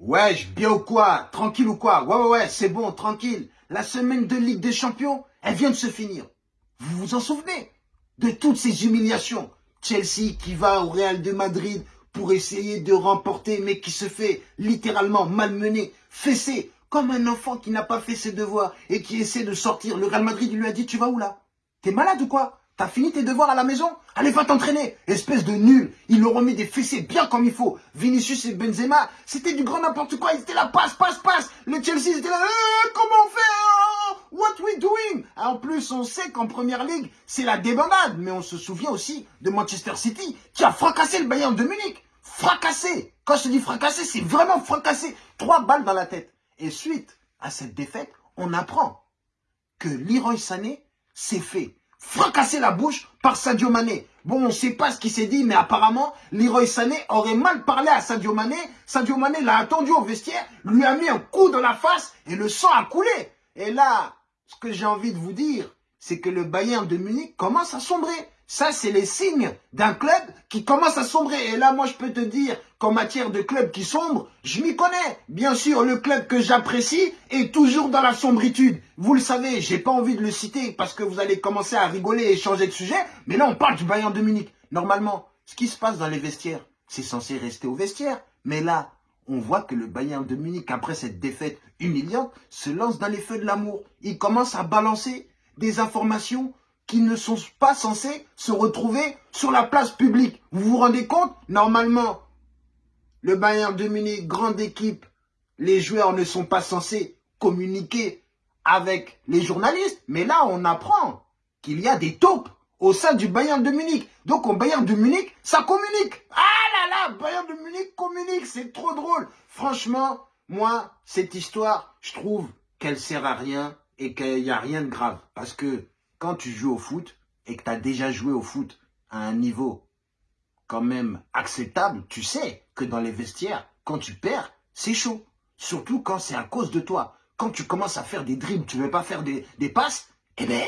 Wesh, bien ou quoi? Tranquille ou quoi? Ouais, ouais, ouais, c'est bon, tranquille. La semaine de Ligue des Champions, elle vient de se finir. Vous vous en souvenez? De toutes ces humiliations. Chelsea qui va au Real de Madrid pour essayer de remporter, mais qui se fait littéralement malmener, fessé, comme un enfant qui n'a pas fait ses devoirs et qui essaie de sortir. Le Real Madrid lui a dit, tu vas où là? T'es malade ou quoi? T'as fini tes devoirs à la maison Allez, va t'entraîner Espèce de nul Ils leur ont mis des fessées bien comme il faut. Vinicius et Benzema, c'était du grand n'importe quoi. Ils étaient là, passe, passe, passe Le Chelsea, ils étaient là, eh, comment on fait hein What we doing En plus, on sait qu'en Première Ligue, c'est la débandade. Mais on se souvient aussi de Manchester City qui a fracassé le Bayern de Munich. Fracassé Quand je dis fracassé, c'est vraiment fracassé. Trois balles dans la tête. Et suite à cette défaite, on apprend que Leroy Sané s'est fait fracassé la bouche par Sadio Mané. Bon, on ne sait pas ce qui s'est dit, mais apparemment, Leroy Sané aurait mal parlé à Sadio Mané. Sadio Mané l'a attendu au vestiaire, lui a mis un coup dans la face et le sang a coulé. Et là, ce que j'ai envie de vous dire, c'est que le Bayern de Munich commence à sombrer. Ça, c'est les signes d'un club qui commence à sombrer. Et là, moi, je peux te dire qu'en matière de club qui sombre, je m'y connais. Bien sûr, le club que j'apprécie est toujours dans la sombritude. Vous le savez, j'ai pas envie de le citer parce que vous allez commencer à rigoler et changer de sujet. Mais là, on parle du Bayern de Munich. Normalement, ce qui se passe dans les vestiaires, c'est censé rester au vestiaire. Mais là, on voit que le Bayern de Munich, après cette défaite humiliante, se lance dans les feux de l'amour. Il commence à balancer des informations qui ne sont pas censés se retrouver sur la place publique. Vous vous rendez compte? Normalement, le Bayern de Munich, grande équipe, les joueurs ne sont pas censés communiquer avec les journalistes. Mais là, on apprend qu'il y a des taupes au sein du Bayern de Munich. Donc, au Bayern de Munich, ça communique. Ah là là, Bayern de Munich communique, c'est trop drôle. Franchement, moi, cette histoire, je trouve qu'elle sert à rien et qu'il n'y a rien de grave. Parce que quand tu joues au foot et que tu as déjà joué au foot à un niveau quand même acceptable, tu sais que dans les vestiaires, quand tu perds, c'est chaud. Surtout quand c'est à cause de toi. Quand tu commences à faire des dribbles, tu ne veux pas faire des, passes, eh bien,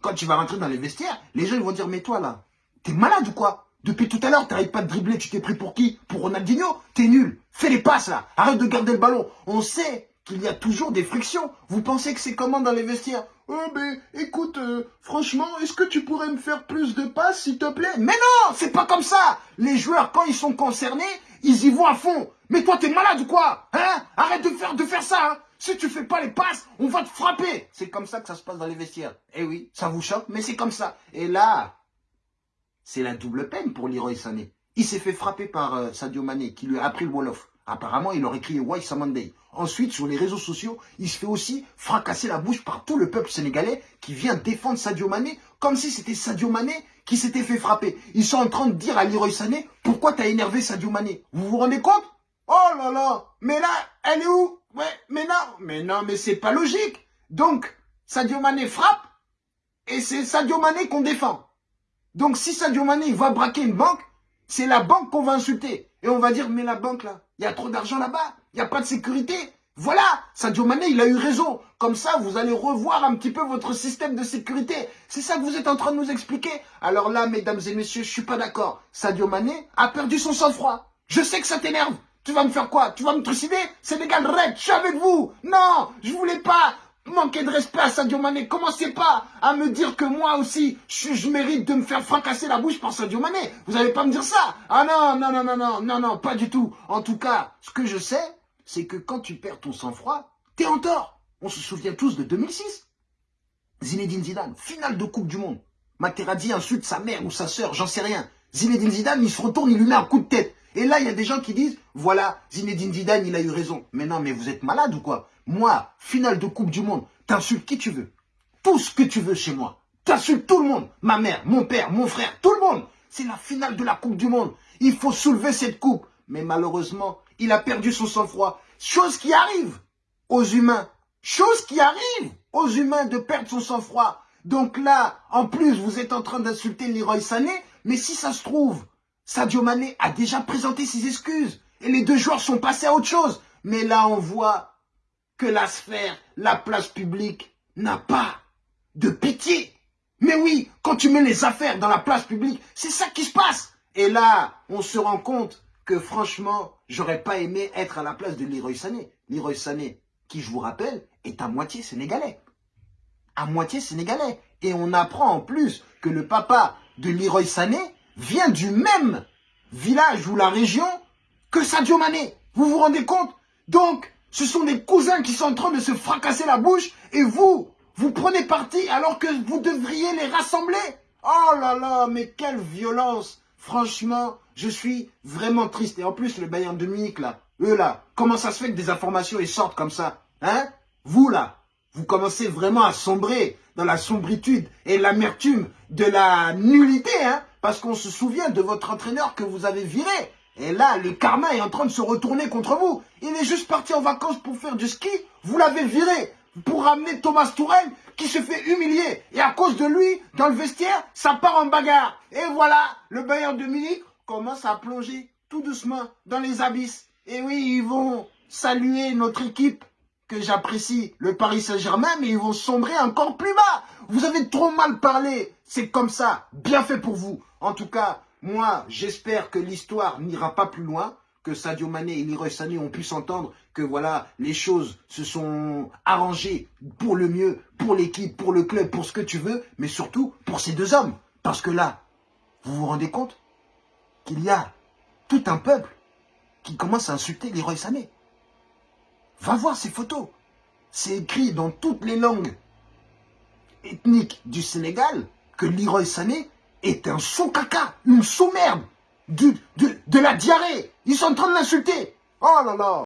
quand tu vas rentrer dans les vestiaires, les gens vont dire, mais toi là, t'es malade ou quoi? Depuis tout à l'heure, tu n'arrives pas de dribbler, tu t'es pris pour qui? Pour Ronaldinho? T'es nul. Fais les passes là, arrête de garder le ballon. On sait qu'il y a toujours des frictions. Vous pensez que c'est comment dans les vestiaires? Oh ben, écoute, euh, franchement, est-ce que tu pourrais me faire plus de passes, s'il te plaît? Mais non, c'est pas comme ça Les joueurs, quand ils sont concernés, ils y vont à fond. Mais toi, t'es malade ou quoi? Hein? Arrête de faire, de faire ça, hein Si tu fais pas les passes, on va te frapper C'est comme ça que ça se passe dans les vestiaires. Eh oui, ça vous choque, mais c'est comme ça. Et là, c'est la double peine pour Leroy Sané. Il s'est fait frapper par euh, Sadio Mané, qui lui a appris le Wolof. Apparemment, il aurait crié Why Samandei. Ensuite, sur les réseaux sociaux, il se fait aussi fracasser la bouche par tout le peuple sénégalais qui vient défendre Sadio Mané comme si c'était Sadio Mané qui s'était fait frapper. Ils sont en train de dire à Leroy Sané pourquoi t'as énervé Sadio Mané? Vous vous rendez compte? Oh là là Mais là, elle est où? Ouais, mais non, mais non, mais c'est pas logique. Donc, Sadio Mané frappe et c'est Sadio Mané qu'on défend. Donc, si Sadio Mané va braquer une banque, c'est la banque qu'on va insulter. Et on va dire, mais la banque là, il y a trop d'argent là-bas, il n'y a pas de sécurité. Voilà, Sadio Mané, il a eu raison. Comme ça, vous allez revoir un petit peu votre système de sécurité. C'est ça que vous êtes en train de nous expliquer. Alors là, mesdames et messieurs, je suis pas d'accord. Sadio Mané a perdu son sang-froid. Je sais que ça t'énerve. Tu vas me faire quoi? Tu vas me trucider? Sénégal Red, je suis avec vous. Non, je voulais pas manquer de respect à Sadio Mané. Commencez pas à me dire que moi aussi, je, mérite de me faire fracasser la bouche par Sadio Mané. Vous n'allez pas me dire ça. Ah non, non, non, non, non, non, non, pas du tout. En tout cas, ce que je sais, c'est que quand tu perds ton sang-froid, t'es en tort. On se souvient tous de 2006. Zinedine Zidane, finale de Coupe du Monde. Materazzi insulte sa mère ou sa sœur, j'en sais rien. Zinedine Zidane, il se retourne, il lui met un coup de tête. Et là, il y a des gens qui disent, voilà, Zinedine Zidane, il a eu raison. Mais non, mais vous êtes malade ou quoi? Moi, finale de Coupe du Monde, t'insultes qui tu veux. Tout ce que tu veux chez moi. T'insultes tout le monde. Ma mère, mon père, mon frère, tout le monde. C'est la finale de la Coupe du Monde. Il faut soulever cette coupe. Mais malheureusement, il a perdu son sang-froid. Chose qui arrive aux humains. Chose qui arrive aux humains de perdre son sang-froid. Donc là, en plus, vous êtes en train d'insulter Leroy Sané. Mais si ça se trouve, Sadio Mané a déjà présenté ses excuses. Et les deux joueurs sont passés à autre chose. Mais là, on voit que la sphère, la place publique, n'a pas de pitié. Mais oui, quand tu mets les affaires dans la place publique, c'est ça qui se passe. Et là, on se rend compte que franchement, j'aurais pas aimé être à la place de Leroy Sané. Leroy Sané, qui je vous rappelle, est à moitié sénégalais. À moitié sénégalais. Et on apprend en plus que le papa de Leroy Sané vient du même village ou la région que Sadio Mané. Vous vous rendez compte? Donc, ce sont des cousins qui sont en train de se fracasser la bouche et vous, vous prenez parti alors que vous devriez les rassembler. Oh là là, mais quelle violence Franchement, je suis vraiment triste. Et en plus, le Bayern de Munich, là, eux là, comment ça se fait que des informations ils sortent comme ça Hein? Vous là, vous commencez vraiment à sombrer dans la sombritude et l'amertume de la nullité, hein? Parce qu'on se souvient de votre entraîneur que vous avez viré. Et là, le karma est en train de se retourner contre vous. Il est juste parti en vacances pour faire du ski. Vous l'avez viré pour ramener Thomas Tourelle qui se fait humilier. Et à cause de lui, dans le vestiaire, ça part en bagarre. Et voilà, le Bayern de Munich commence à plonger tout doucement dans les abysses. Et oui, ils vont saluer notre équipe que j'apprécie, le Paris Saint-Germain, mais ils vont sombrer encore plus bas. Vous avez trop mal parlé. C'est comme ça. Bien fait pour vous. En tout cas, moi, j'espère que l'histoire n'ira pas plus loin, que Sadio Mané et Leroy Sané ont pu s'entendre, que voilà, les choses se sont arrangées pour le mieux, pour l'équipe, pour le club, pour ce que tu veux, mais surtout pour ces deux hommes. Parce que là, vous vous rendez compte qu'il y a tout un peuple qui commence à insulter Leroy Sané. Va voir ces photos. C'est écrit dans toutes les langues ethniques du Sénégal que Leroy Sané est un sous-caca, une sous-merde, de, de la diarrhée. Ils sont en train de l'insulter. Oh là là